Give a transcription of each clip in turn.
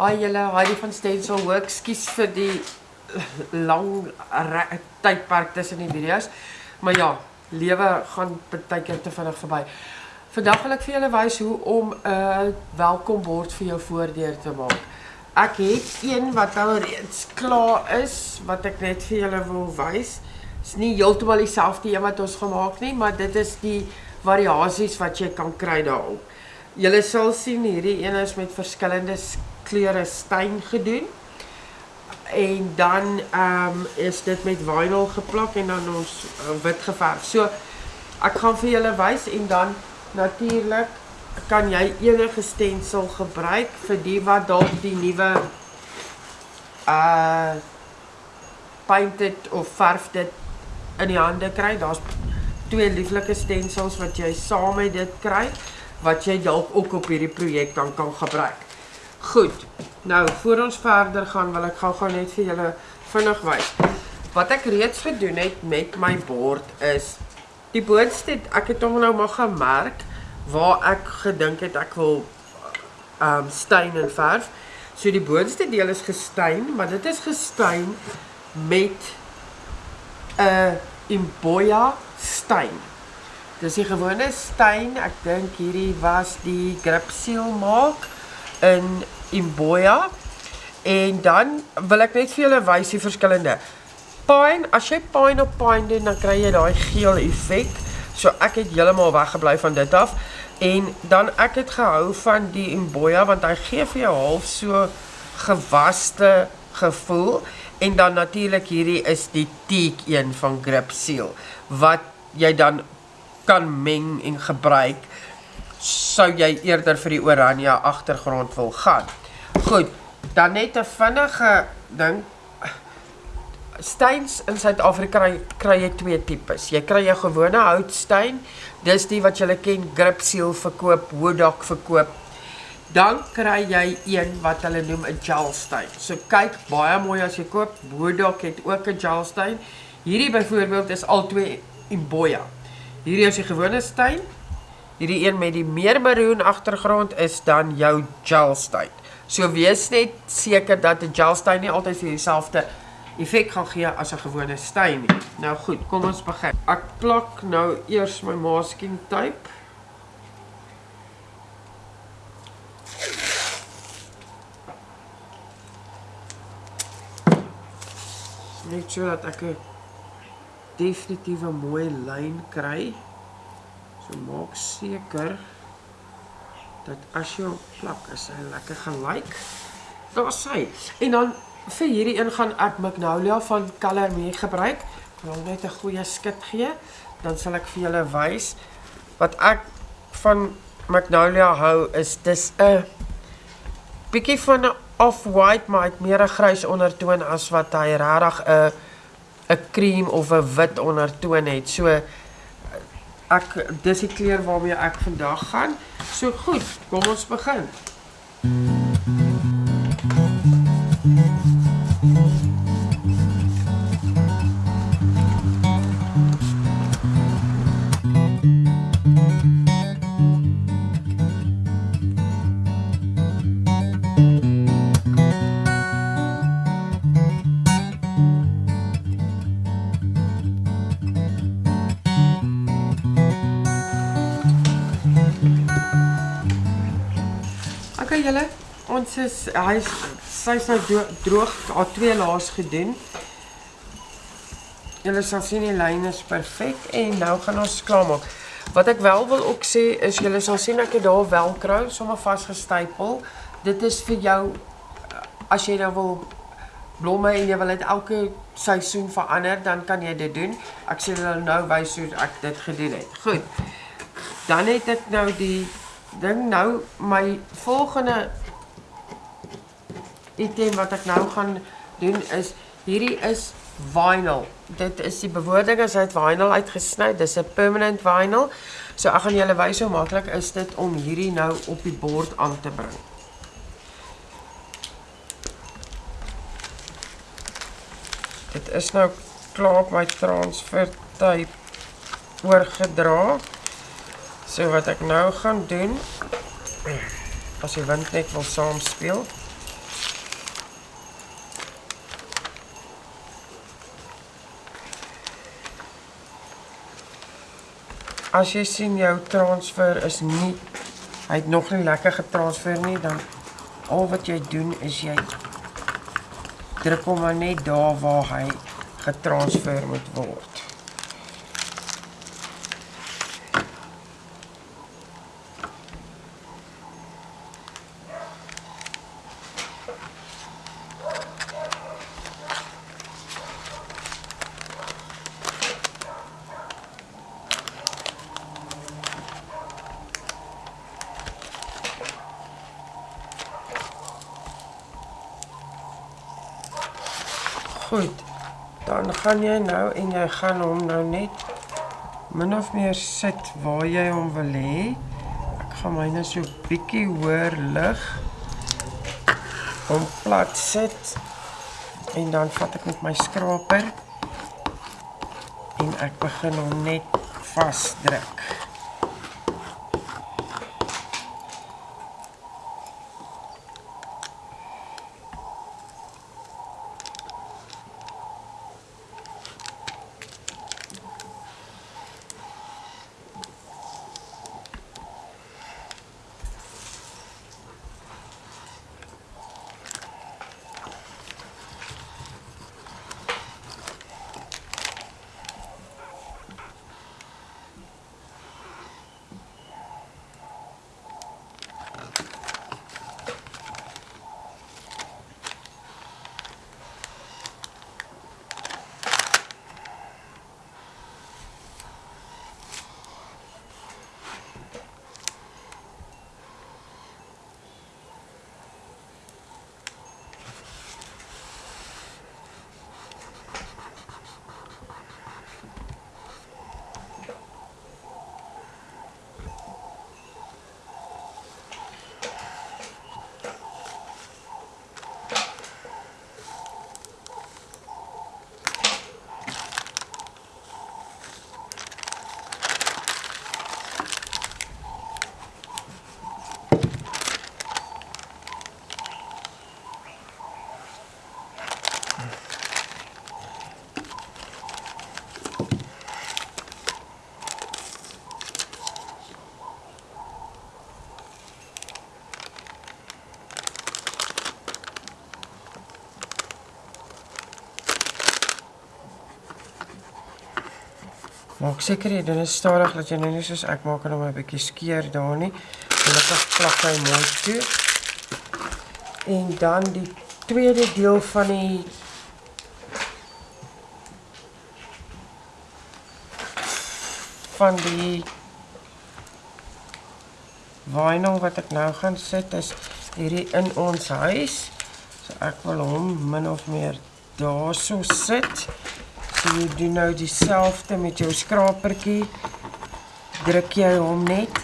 Hi julle, Heidi van Stencil Works. Skus vir die lang tydperk tussen die video's. Maar ja, lewe gaan baie keer te vinnig verby. Vandag wil ek vir julle wys hoe om 'n uh, welkombord vir jou voordeur te maak. Ek het een wat al reeds klaar is wat ek net vir julle wil wys. Is nie heeltemal dieselfde een wat ons gemaak nie, maar dit is die variasies wat jy kan kry daarop. Julle sal sien hierdie een is met verskillende kleure steen gedoen. En dan um, is dit met vinyl geplak en dan ons uh, wit geverf. So ek gaan vir julle wys en dan natuurlik kan jy enige stensel gebruik vir die wat dalk die nuwe uh painted of verf dit in die hande kry. Daar's twee lieflike stensels wat jy saam met dit kry wat jy dalk ook op hierdie projek dan kan gebruik. Goed. Nou, voor ons verder gaan, wil ek gou-gou net vir julle vinnig wys. Wat ek reeds gedoen het met my bord is die boonste, ek het hom nou maar gemerk waar ek gedink het ek wil ehm um, steen en verf. So die boonste deel is gesteen, maar dit is gesteen met 'n Imboya steen. Dis die gewone steen. Ek dink hierdie was die grip seal maak in Imboya. En dan wil ek net vir julle wys die verskillende. Pine, as jy pine op pine doen, dan kry jy daai geel effek. So ek het heeltemal weggebly van dit af. En dan ek het gehou van die Imboya want hy gee vir jou half so gewaste gevoel en dan natuurlik hierdie is die teak een van Grip Seal wat jy dan kan meng en gebruik sou jy eerder vir die oranje agtergrond wil gaan. Goed, dan net 'n vinnige ding. Steins in Suid-Afrika kry, kry jy twee tipes. Jy kry jou gewone houtsteen, dis die wat jy ken Grip Seal verkoop, Wodak verkoop. Dan kry jy een wat hulle noem 'n gelsteen. So kyk baie mooi as jy koop. Wodak het ook 'n gelsteen. Hierdie byvoorbeeld is albei Imboya. Hierdie is die gewone steen. Hierdie een met die meer maroon agtergrond is dan jou gelsteen. So wees net seker dat 'n gelsteen nie altyd vir dieselfde effek gaan gee as 'n gewone steen nie. Nou goed, kom ons begin. Ek plak nou eers my masking tape. Net so dat ek 'n definitiewe mooi lyn kry. So maak seker dat as hom plak, is hy lekker gelyk. Daar's hy. En dan vir hierdie een gaan ek Magnolia van Color Me gebruik. Ek wil net 'n goeie skit gee. Dan sal ek vir julle wys wat ek van Magnolia hou is dis 'n bietjie van 'n off-white maar het meer 'n grys ondertoon as wat hy regtig 'n 'n cream of 'n wit ondertoon het. So ek dis die kleur waarmee ek vandag gaan. So goed, kom ons begin. OK ons is hy's sy's nou dro- droog, haar twee laas gedoen. Julle sal sien die lyn is perfek en nou gaan ons klaarmaak. Wat ek wel wil ook sê is julle sal sien ek het daar velcro sommer vasgestapel. Dit is vir jou as jy nou wil blomme en jy wil dit elke seisoen verander, dan kan jy dit doen. Ek sê julle nou wys hoe ek dit gedoen het. Goed. Dan het ek nou die ding nou my volgende item wat ek nou gaan doen is hierdie is vinyl. Dit is die bewoording is uit vinyl uitgesny. Dis 'n permanent vinyl. So ek gaan julle wys hoe maklik is dit om hierdie nou op die bord aan te bring. Dit is nou klaar op my transfer tape oorgedra. So wat ek nou gaan doen as die wind net wil saam as jy sien jou transfer is nie hy het nog nie lekker getransfer nie, dan al wat jy doen is jy druk hom maar net daar waar hy getransfer moet word. Goed. Dan gaan jy nou en jy gaan hom nou net min of meer sit waar jy hom wil hê. Ek gaan myne so bietjie hoër lig. Hom plat sit. En dan vat ek met my skraper en ek begin hom net vasdruk. Maak seker jy doen dit stadig dat jy nou nie soos ek maak en hom 'n bietjie skeer daar nie. Gelukkig plak hy mooi toe. En dan die tweede deel van die van die vinyl wat ek nou gaan sit is hierdie in ons huis. So ek wil hom min of meer daarso sit. So jy doen nou dieselfde met jou skrapertjie. Druk jy hom net.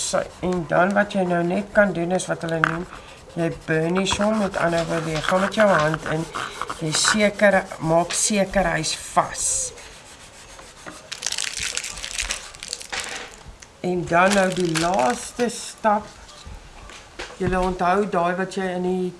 Sy. En dan wat jy nou net kan doen is wat hulle noem jy burnish hom met ander woorde jy gaan met jou hand in jy seker maak seker hy's vas. En dan nou die laaste stap. Jy onthou daai wat jy in die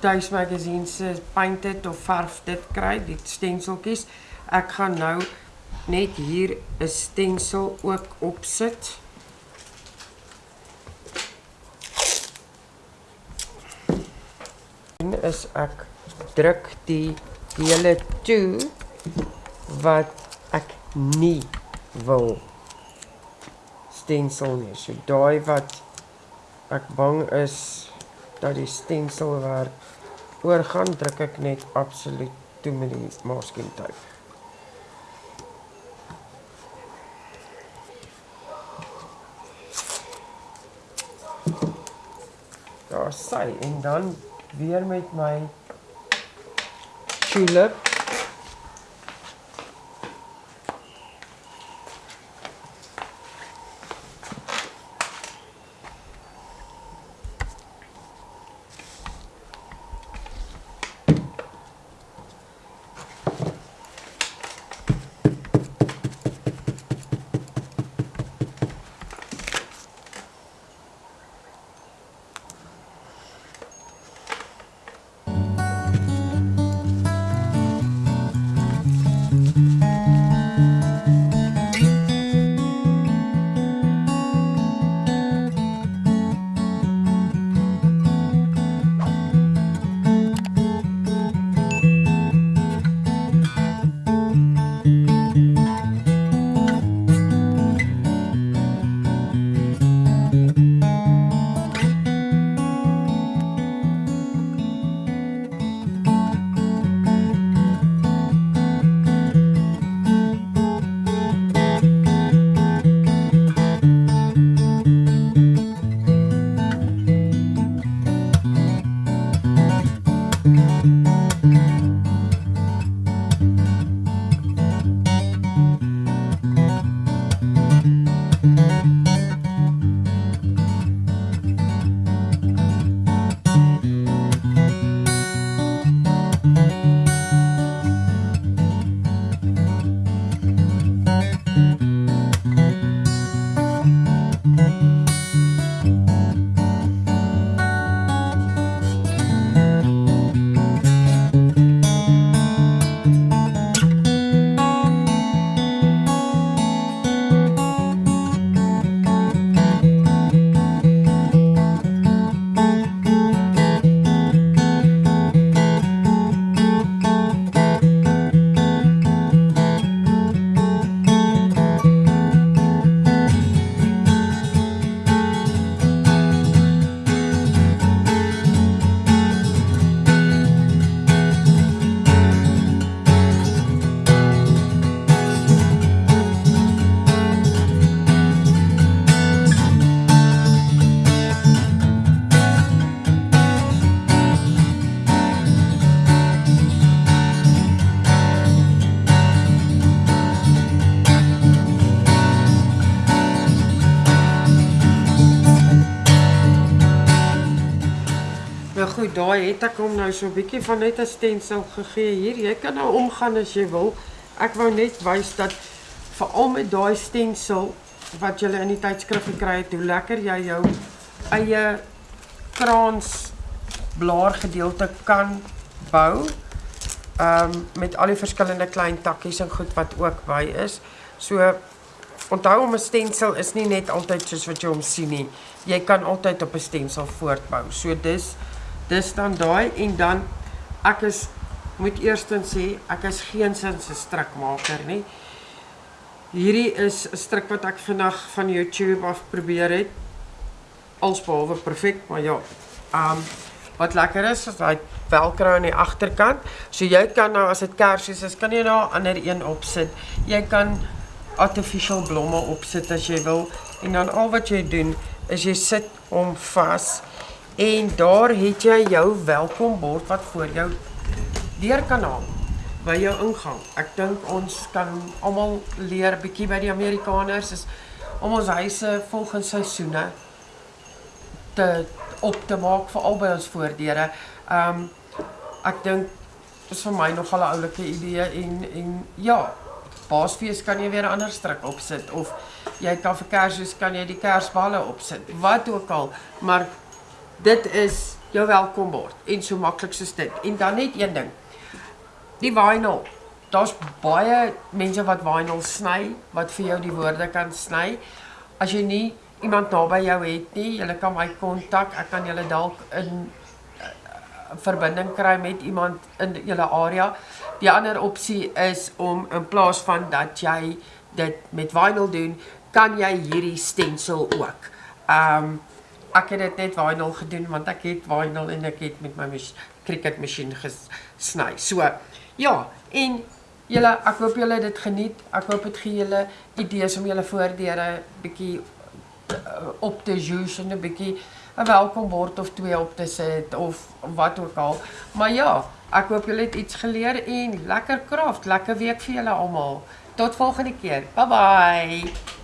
tuismagazine se painted of verf dit kry, die stenseltjies. Ek gaan nou net hier 'n stensel ook opsit. is ek druk die hele toe wat ek nie wil stensel nie. So daai wat ek bang is dat die stensel werk oorgaan, druk ek net absoluut toe met die masking tape. Daar sê en dan weer met my شي لاب Goed, daai het ek hom nou so 'n bietjie van net 'n stensel gegee hier. Jy kan nou omgaan as jy wil. Ek wou net wys dat veral met daai stensel wat jy in die tydskrif gekry het, hoe lekker jy jou eie kraans blaargedeelte kan bou. Ehm um, met al die verskillende klein takkies en goed wat ook by is. So onthou om 'n stensel is nie net altyd soos wat jy hom sien nie. Jy kan altyd op 'n stensel voortbou. So dis dis dan daai en dan ek is moet eerstens sê ek is geen sins 'n strikmaker nie. Hierdie is 'n stryk wat ek vinnig van YouTube af probeer het. Alsbehalwe perfek, maar ja. Um wat lekker is is daai velcro aan die agterkant. So jy kan nou as dit kersies is, kan jy nou 'n ander een opsit. Jy kan artificial blomme opsit as jy wil en dan al wat jy doen is jy sit hom vas en daar het jy jou welkombord wat voor jou deur kan hang by jou ingang. Ek dink ons kan almal leer bietjie by die Amerikaners is om ons huise volgens seisoene te op te maak vir albei ons voordeure. Um ek dink dis vir my nogal 'n oulike idee en en ja, Paasfees kan jy weer 'n ander stryk opsit of jy kan vir Kersfees kan jy die Kersballe opsit. Wat ook al, maar dit is jou welkombord en so maklik soos dit. En dan net een ding. Die vinyl. Daar's baie mense wat vinyl sny wat vir jou die woorde kan sny. As jy nie iemand naby jou het nie, jy kan my kontak. Ek kan julle dalk in uh, verbinding kry met iemand in julle area. Die ander opsie is om in plaas van dat jy dit met vinyl doen, kan jy hierdie stensel ook. Um ek het dit net vinyl gedoen want ek het vinyl en ek het met my cricket masjien gesny. So ja, en julle ek hoop julle dit geniet. Ek hoop dit gee julle idees om julle voordele bietjie uh, op te juice en 'n bietjie 'n welkombord of twee op te sit of wat ook al. Maar ja, ek hoop julle het iets geleer en lekker kraft, lekker week vir julle almal. Tot volgende keer. Bye bye.